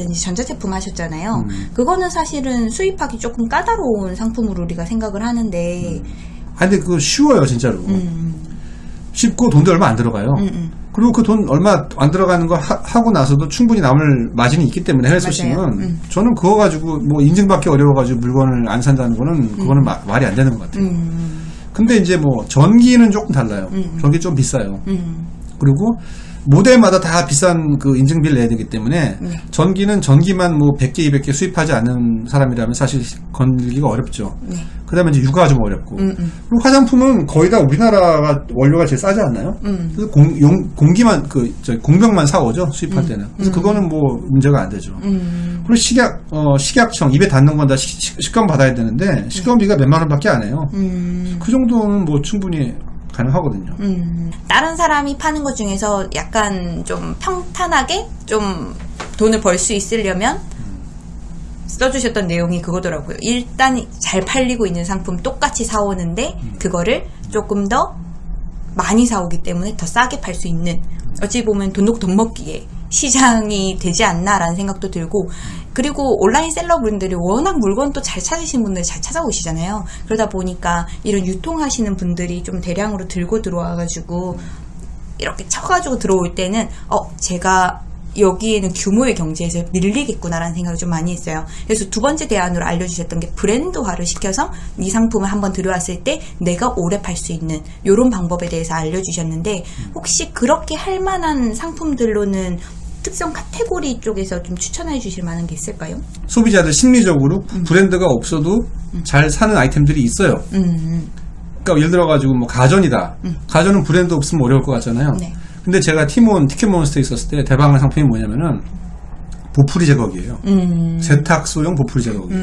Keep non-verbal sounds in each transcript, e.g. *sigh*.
전기라든지 전자제품 하셨잖아요. 음. 그거는 사실은 수입하기 조금 까다로운 상품으로 우리가 생각을 하는데, 아 근데 그거 쉬워요 진짜로. 음, 쉽고 돈도 얼마 안 들어가요. 음, 음. 그리고 그 돈 얼마 안 들어가는 거 하, 고 나서도 충분히 남을 마진이 있기 때문에 해외 소싱은. 음. 저는 그거 가지고 뭐 인증받기 어려워가지고 물건을 안 산다는 거는 그거는 마- 말이 안 되는 것 같아요. 음, 근데 이제 뭐 전기는 조금 달라요. 음. 전기 좀 비싸요. 음, 그리고 모델마다 다 비싼 그 인증비를 내야 되기 때문에 네. 전기는 전기만 뭐 100개, 200개 수입하지 않은 사람이라면 사실 건들기가 어렵죠. 네. 그 다음에 이제 육아가 좀 어렵고. 음, 음. 그리고 화장품은 거의 다 우리나라가 원료가 제일 싸지 않나요? 음. 그래서 공, 용, 공기만, 그, 저 공병만 사오죠. 수입할 때는. 그래서 그거는 뭐 문제가 안 되죠. 음, 그리고 식약, 어, 식약청, 입에 닿는 건 다 식감 받아야 되는데, 식감비가 몇만 원밖에 안 해요. 음. 그 정도는 뭐 충분히 가능하거든요. 음, 다른 사람이 파는 것 중에서 약간 좀 평탄하게 좀 돈을 벌 수 있으려면 써주셨던 내용이 그거더라고요. 일단 잘 팔리고 있는 상품 똑같이 사오는데 그거를 조금 더 많이 사오기 때문에 더 싸게 팔 수 있는 어찌 보면 돈 놓고 돈 먹기에 시장이 되지 않나라는 생각도 들고 그리고 온라인 셀러분들이 워낙 물건도 잘 찾으신 분들 잘 찾아오시잖아요. 그러다 보니까 이런 유통하시는 분들이 좀 대량으로 들고 들어와 가지고 이렇게 쳐가지고 들어올 때는 어 제가 여기에는 규모의 경제에서 밀리겠구나라는 생각을 좀 많이 했어요. 그래서 두 번째 대안으로 알려주셨던 게 브랜드화를 시켜서 이 상품을 한번 들여왔을 때 내가 오래 팔 수 있는 이런 방법에 대해서 알려주셨는데 혹시 그렇게 할 만한 상품들로는 특정 카테고리 쪽에서 좀 추천해 주실 만한 게 있을까요? 소비자들 심리적으로 브랜드가 없어도 잘 사는 아이템들이 있어요. 음, 그러니까 예를 들어가지고 뭐 가전이다. 가전은 브랜드 없으면 어려울 것 같잖아요. 네. 근데 제가 티몬, 티켓몬스터에 있었을 때 대박난 상품이 뭐냐면은 보풀이 제거기예요. 음, 세탁소용 보풀이 제거기.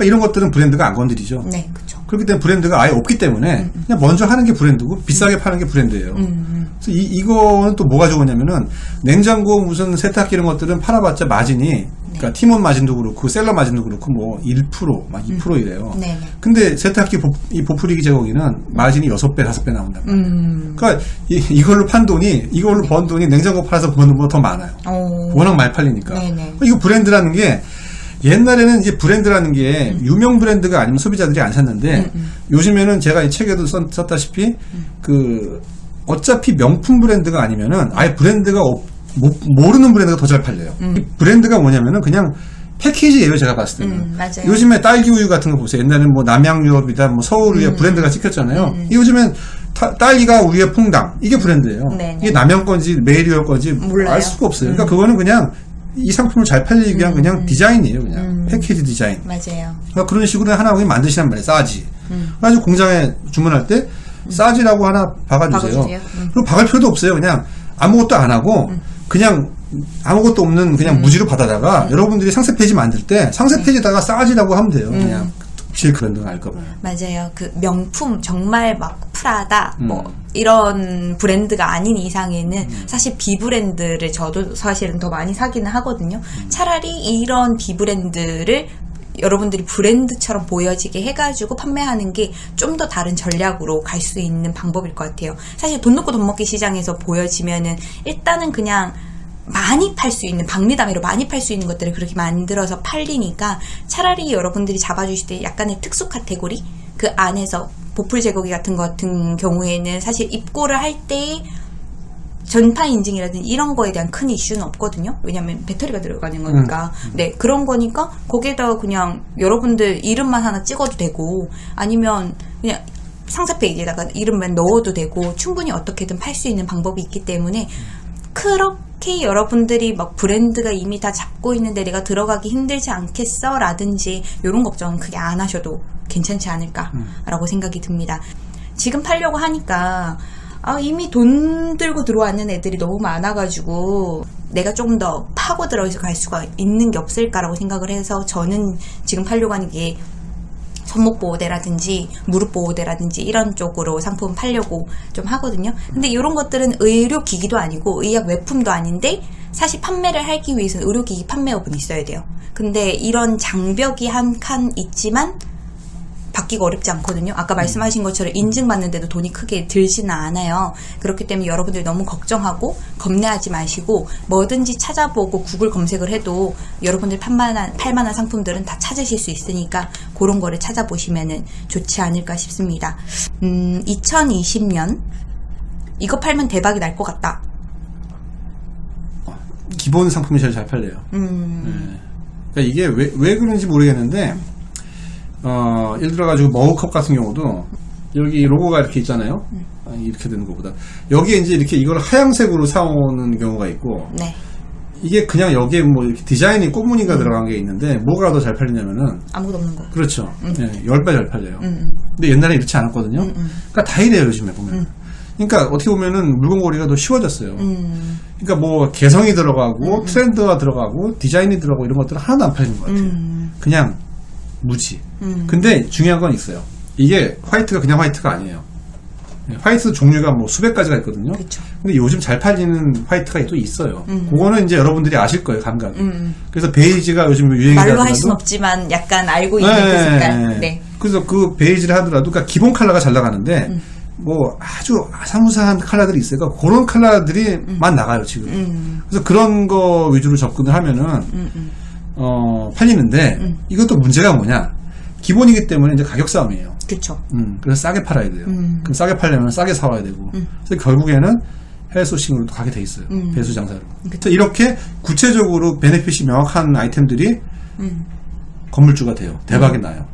음. 그러니까 이런 것들은 브랜드가 안 건드리죠. 네, 그쵸. 그렇기 때문에 브랜드가 아예 없기 때문에 그냥 먼저 하는 게 브랜드고 비싸게 파는 게 브랜드예요. 음, 그래서 이, 이거는 또 뭐가 좋으냐면은 냉장고 무슨 세탁기 이런 것들은 팔아봤자 마진이 그러니까 팀원 마진도 그렇고 셀러 마진도 그렇고 뭐 1%막 2% 이래요. 네, 네. 근데 세탁기 보, 이 보풀이기 제거기는 마진이 6배, 5배 나온다. 음, 그러니까 이, 걸로판 돈이 이걸로 번 돈이 냉장고 팔아서 버는 것보다 더 많아요. 어, 워낙 많이 팔리니까. 네네. 이거 브랜드라는 게 옛날에는 이제 브랜드라는 게 유명 브랜드가 아니면 소비자들이 안 샀는데 요즘에는 제가 이 책에도 썼, 썼다시피 그 어차피 명품 브랜드가 아니면은 아예 브랜드가 없- 모, 모르는 브랜드가 더 잘 팔려요. 이 브랜드가 뭐냐면은 그냥 패키지예요, 제가 봤을 때는. 음. 요즘에 딸기 우유 같은 거 보세요. 옛날에는 뭐 남양유업이다, 뭐 서울우유 브랜드가 찍혔잖아요. 요즘엔 타- 딸기가 우유에 퐁당 이게 브랜드예요. 네네. 이게 남양 건지 매일 건지 몰라요. 알 수가 없어요. 그러니까 그거는 그냥 이 상품을 잘 팔리기 위한 그냥 디자인이에요, 그냥 패키지 디자인. 맞아요. 그러니까 그런 식으로 하나 그냥 만드시란 말이에요, 싸지. 그래가지고 공장에 주문할 때 싸지라고 하나 박아주세요. 박아주세요. 음. 그럼 박을 필요도 없어요. 그냥 아무것도 안 하고 그냥 아무것도 없는 그냥 무지로 받아다가 여러분들이 상세 페이지 만들 때 상세 페이지에다가 싸지라고 하면 돼요. 그냥 실 브랜드는 알거 봐요. 맞아요. 그 명품 정말 막 프라다 뭐 음. 이런 브랜드가 아닌 이상에는 사실 비브랜드를 저도 사실은 더 많이 사기는 하거든요. 음. 차라리 이런 비브랜드를 여러분들이 브랜드처럼 보여지게 해가지고 판매하는 게 좀 더 다른 전략으로 갈 수 있는 방법일 것 같아요. 사실 돈 놓고 돈 먹기 시장에서 보여지면은 일단은 그냥 많이 팔 수 있는 박리담회로 많이 팔 수 있는 것들을 그렇게 만들어서 팔리니까 차라리 여러분들이 잡아주실 때 약간의 특수 카테고리 그 안에서 보풀 제거기 같은 것 같은 경우에는 사실 입고를 할 때 전파 인증이라든지 이런 거에 대한 큰 이슈는 없거든요. 왜냐하면 배터리가 들어가는 거니까. 네 그런 거니까 거기에다가 그냥 여러분들 이름만 하나 찍어도 되고 아니면 그냥 상세 페이지에다가 이름만 넣어도 되고 충분히 어떻게든 팔 수 있는 방법이 있기 때문에 그렇 게 여러분들이 막 브랜드가 이미 다 잡고 있는데 내가 들어가기 힘들지 않겠어? 라든지 이런 걱정은 크게 안 하셔도 괜찮지 않을까라고 생각이 듭니다. 지금 팔려고 하니까 아, 이미 돈 들고 들어왔는 애들이 너무 많아가지고 내가 조금 더 파고 들어서 갈 수가 있는 게 없을까라고 생각을 해서 저는 지금 팔려고 하는 게 손목 보호대라든지 무릎 보호대라든지 이런 쪽으로 상품 팔려고 좀 하거든요. 근데 이런 것들은 의료 기기도 아니고 의약 외품도 아닌데 사실 판매를 하기 위해서는 의료기기 판매업은 있어야 돼요. 근데 이런 장벽이 한 칸 있지만 받기가 어렵지 않거든요. 아까 말씀하신 것처럼 인증받는데도 돈이 크게 들지는 않아요. 그렇기 때문에 여러분들이 너무 걱정하고 겁내하지 마시고 뭐든지 찾아보고 구글 검색을 해도 여러분들 팔만한, 팔만한 상품들은 다 찾으실 수 있으니까 그런 거를 찾아보시면 좋지 않을까 싶습니다. 음, 2020년 이거 팔면 대박이 날 것 같다. 기본 상품이 제일 잘 팔려요. 음, 네. 그러니까 이게 왜, 왜 그런지 모르겠는데, 어, 예를 들어가지고 머그컵 같은 경우도 여기 로고가 이렇게 있잖아요. 아, 이렇게 되는 것보다. 여기에 이제 이렇게 이걸 하얀색으로 사오는 경우가 있고, 네. 이게 그냥 여기에 뭐 이렇게 디자인이 꽃무늬가 들어간 게 있는데, 뭐가 더 잘 팔리냐면은, 아무것도 없는 거. 그렇죠. 네, 10배 잘 팔려요. 음, 근데 옛날에 이렇지 않았거든요. 그러니까 다 이래요, 요즘에 보면. 그러니까 어떻게 보면은 물건고리가 더 쉬워졌어요. 음, 그러니까 뭐 개성이 들어가고 트렌드가 들어가고 디자인이 들어가고 이런 것들은 하나도 안 팔리는 것 같아요. 음, 그냥 무지. 음. 근데 중요한 건 있어요. 이게 화이트가 그냥 화이트가 아니에요. 네, 화이트 종류가 뭐 수백 가지가 있거든요. 그쵸. 근데 요즘 잘 팔리는 화이트가 또 있어요. 음. 그거는 이제 여러분들이 아실 거예요, 감각이. 음. 그래서 베이지가 요즘 유행이라도 말로 할 수는 없지만 약간 알고 있는 그 색깔. 네. 그래서 그 베이지를 하더라도 그러니까 기본 컬러가 잘 나가는데 음. 뭐 아주 아사무사한 컬러들이 있어요. 그러니까 그런 컬러들이만 나가요 지금. 음, 그래서 그런 거 위주로 접근을 하면은 음, 음. 어, 팔리는데 음. 이것도 문제가 뭐냐? 기본이기 때문에 이제 가격 싸움이에요. 그쵸. 음, 그래서 싸게 팔아야 돼요. 음. 그럼 싸게 팔려면 싸게 사와야 되고. 음. 그래서 결국에는 해외 소싱으로 또 가게 돼 있어요. 음. 배수 장사로. 그래서 이렇게 구체적으로 베네핏이 명확한 아이템들이 음. 건물주가 돼요. 대박이 나요.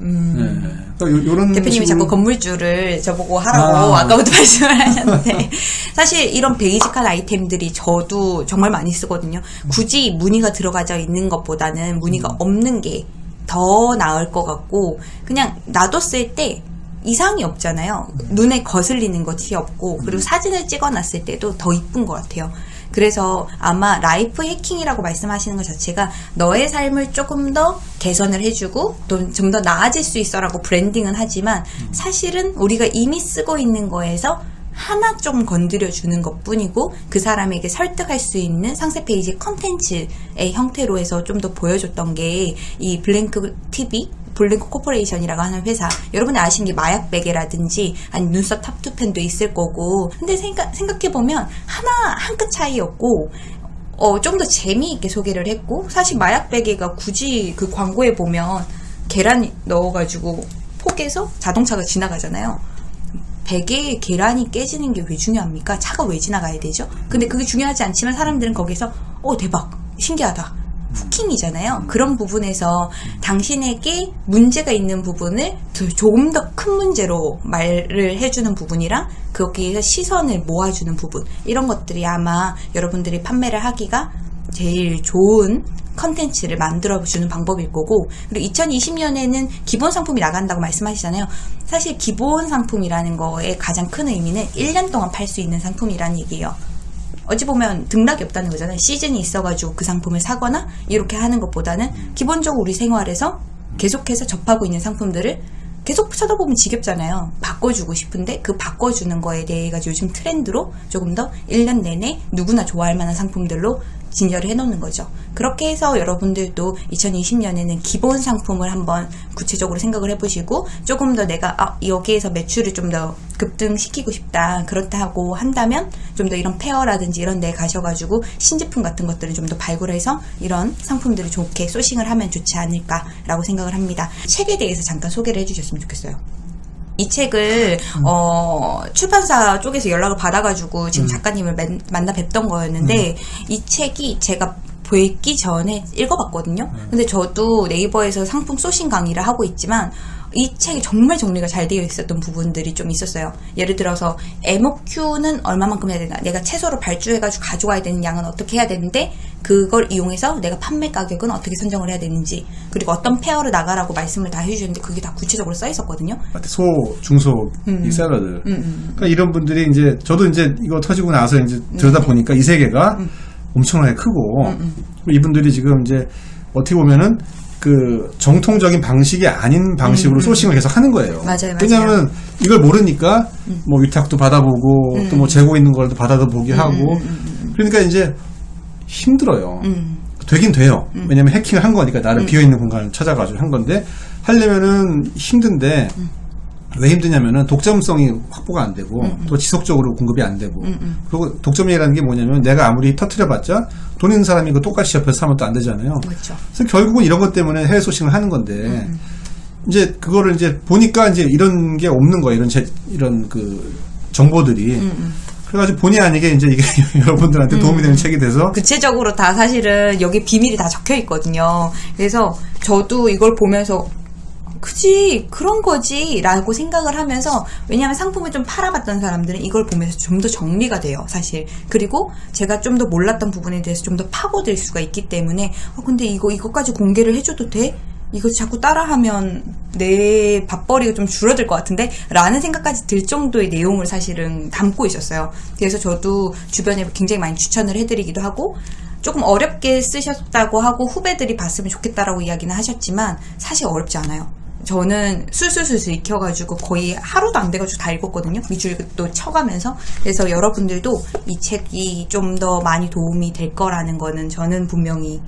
음. 네. 그러니까 요, 런 대표님이 자꾸 건물주를 저보고 하라고 아. 아. 까부터 *laughs* 말씀을 하셨는데 사실 이런 베이직한 아이템들이 저도 정말 많이 쓰거든요. 굳이 무늬가 들어가져 있는 것보다는 무늬가 음. 없는 게 더 나을 것 같고 그냥 놔뒀을 때 이상이 없잖아요. 눈에 거슬리는 것이 없고 그리고 사진을 찍어놨을 때도 더 이쁜 것 같아요. 그래서 아마 life hacking이라고 말씀하시는 것 자체가 너의 삶을 조금 더 개선을 해주고 또좀더 나아질 수 있어라고 브랜딩은 하지만 사실은 우리가 이미 쓰고 있는 거에서 하나 좀 건드려 주는 것 뿐이고 그 사람에게 설득할 수 있는 상세 페이지 컨텐츠의 형태로 해서 좀 더 보여줬던 게 이 블랭크 TV 블랭크 코퍼레이션이라고 하는 회사. 여러분이 아시는 게 마약 베개라든지 아니 눈썹 타투펜도 있을 거고. 근데 생각, 생각해보면 하나 한 끗 차이였고 어, 좀 더 재미있게 소개를 했고 사실 마약 베개가 굳이 그 광고에 보면 계란 넣어가지고 포개서 자동차가 지나가잖아요 베개에 계란이 깨지는 게 왜 중요합니까? 차가 왜 지나가야 되죠? 근데 그게 중요하지 않지만 사람들은 거기서 어 대박 신기하다 후킹이잖아요. 그런 부분에서 당신에게 문제가 있는 부분을 더- 조금 더 큰 문제로 말을 해주는 부분이랑 거기에서 시선을 모아주는 부분 이런 것들이 아마 여러분들이 판매를 하기가 제일 좋은 컨텐츠를 만들어 주는 방법일 거고 그리고 2020년에는 기본 상품이 나간다고 말씀하시잖아요. 사실 기본 상품이라는 거의 가장 큰 의미는 1년 동안 팔 수 있는 상품이라는 얘기예요. 어찌 보면 등락이 없다는 거잖아요. 시즌이 있어가지고 그 상품을 사거나 이렇게 하는 것보다는 기본적으로 우리 생활에서 계속해서 접하고 있는 상품들을 계속 쳐다보면 지겹잖아요. 바꿔주고 싶은데 그 바꿔주는 거에 대해 가지고 요즘 트렌드로 조금 더 1년 내내 누구나 좋아할 만한 상품들로 진열을 해놓는 거죠. 그렇게 해서 여러분들도 2020년에는 기본 상품을 한번 구체적으로 생각을 해보시고 조금 더 내가 아, 여기에서 매출을 좀 더 급등시키고 싶다 그렇다고 한다면 좀 더 이런 페어라든지 이런 데 가셔가지고 신제품 같은 것들을 좀 더 발굴해서 이런 상품들을 좋게 소싱을 하면 좋지 않을까라고 생각을 합니다. 책에 대해서 잠깐 소개를 해주셨으면 좋겠어요. 이 책을 어, 출판사 쪽에서 연락을 받아가지고 지금 작가님을 맨- 만나 뵙던 거였는데 이 책이 제가 뵙기 전에 읽어봤거든요. 근데 저도 네이버에서 상품 소싱 강의를 하고 있지만 이 책이 정말 정리가 잘 되어 있었던 부분들이 좀 있었어요. 예를 들어서 MOQ는 얼마만큼 해야 되나, 내가 채소를 발주해가지고 가져와야 되는 양은 어떻게 해야 되는데 그걸 이용해서 내가 판매 가격은 어떻게 선정을 해야 되는지 그리고 어떤 페어를 나가라고 말씀을 다 해주셨는데 그게 다 구체적으로 써 있었거든요. 소, 중소, 이 샐러드. 그러니까 이런 분들이 이제, 저도 이제 이거 터지고 나서 이제 들여다 보니까 이 세계가 엄청나게 크고, 이분들이 지금 이제 어떻게 보면은 그 정통적인 방식이 아닌 방식으로 소싱을 계속 하는 거예요. 맞아요, 맞아요. 왜냐하면 이걸 모르니까 뭐 위탁도 받아보고 또뭐 재고 있는 걸도 받아도 보기 하고. 그러니까 이제 힘들어요. 음. 되긴 돼요. 왜냐면 해킹을 한 거니까 나를 비어있는 공간을 찾아가지고 한 건데 하려면은 힘든데 음. 왜 힘드냐면은 독점성이 확보가 안 되고 음, 또 지속적으로 공급이 안 되고 그리고 독점이라는 게 뭐냐면 내가 아무리 터트려봤자 돈 있는 사람이 그 똑같이 옆에서 사면 또 안 되잖아요. 그렇죠. 그래서 결국은 이런 것 때문에 해외 소싱을 하는 건데 이제 그거를 이제 보니까 이제 이런 게 없는 거예요. 이런 제, 이런 그 정보들이. 그래가지고 본의 아니게 이제 이게 *laughs* 여러분들한테 도움이 되는 책이 돼서 구체적으로 다 사실은 여기 비밀이 다 적혀 있거든요. 그래서 저도 이걸 보면서 그지 그런 거지 라고 생각을 하면서 왜냐하면 상품을 좀 팔아봤던 사람들은 이걸 보면서 좀 더 정리가 돼요 사실 그리고 제가 좀 더 몰랐던 부분에 대해서 좀 더 파고들 수가 있기 때문에 어 근데 이거 이거까지 공개를 해줘도 돼? 이거 자꾸 따라하면 내 밥벌이가 좀 줄어들 것 같은데? 라는 생각까지 들 정도의 내용을 사실은 담고 있었어요. 그래서 저도 주변에 굉장히 많이 추천을 해드리기도 하고, 조금 어렵게 쓰셨다고 하고 후배들이 봤으면 좋겠다라고 이야기는 하셨지만, 사실 어렵지 않아요. 저는 술술술술 익혀가지고 거의 하루도 안 돼가지고 다 읽었거든요. 밑줄도 쳐가면서. 그래서 여러분들도 이 책이 좀 더 많이 도움이 될 거라는 거는 저는 분명히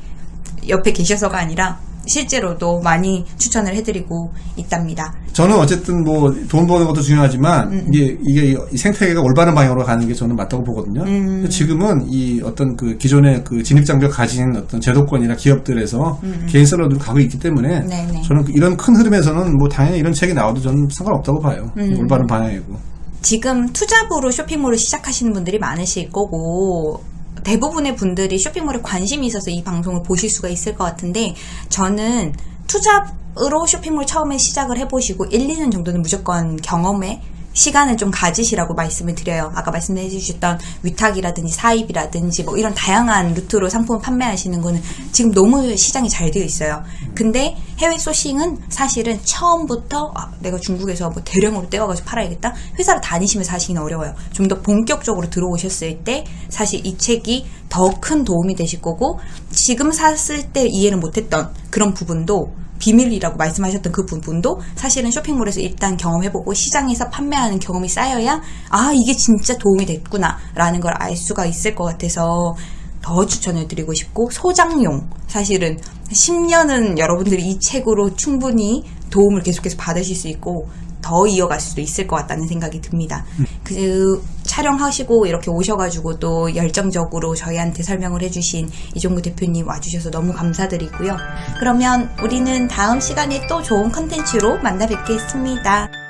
옆에 계셔서가 아니라 실제로도 많이 추천을 해드리고 있답니다. 저는 어쨌든 뭐 돈 버는 것도 중요하지만 음, 이게 이게 이 생태계가 올바른 방향으로 가는 게 저는 맞다고 보거든요. 음. 지금은 이 어떤 그 기존의 그 진입 장벽 가진 어떤 제도권이나 기업들에서 개인 셀러들로 가고 있기 때문에 음, 네네. 저는 이런 큰 흐름에서는 뭐 당연히 이런 책이 나와도 저는 상관없다고 봐요. 음. 올바른 방향이고. 지금 투잡으로 쇼핑몰을 시작하시는 분들이 많으실 거고 대부분의 분들이 쇼핑몰에 관심이 있어서 이 방송을 보실 수가 있을 것 같은데 저는 투잡으로 쇼핑몰 처음에 시작을 해보시고 1, 2년 정도는 무조건 경험에 시간을 좀 가지시라고 말씀을 드려요. 아까 말씀해 주셨던 위탁이라든지 사입이라든지 뭐 이런 다양한 루트로 상품을 판매하시는 거는 지금 너무 시장이 잘 되어 있어요. 근데 해외 소싱은 사실은 처음부터 아, 내가 중국에서 뭐 대량으로 떼어가지고 팔아야겠다. 회사를 다니시면서 하시기는 어려워요. 좀 더 본격적으로 들어오셨을 때 사실 이 책이 더 큰 도움이 되실 거고 지금 샀을 때 이해를 못했던 그런 부분도 비밀이라고 말씀하셨던 그 부분도 사실은 쇼핑몰에서 일단 경험해보고 시장에서 판매하는 경험이 쌓여야 아 이게 진짜 도움이 됐구나 라는 걸 알 수가 있을 것 같아서 더 추천을 드리고 싶고 소장용 사실은 10년은 여러분들이 이 책으로 충분히 도움을 계속해서 받으실 수 있고 더 이어갈 수도 있을 것 같다는 생각이 듭니다. 그 촬영하시고 이렇게 오셔가지고 또 열정적으로 저희한테 설명을 해주신 이종구 대표님 와주셔서 너무 감사드리고요. 그러면 우리는 다음 시간에 또 좋은 컨텐츠로 만나 뵙겠습니다.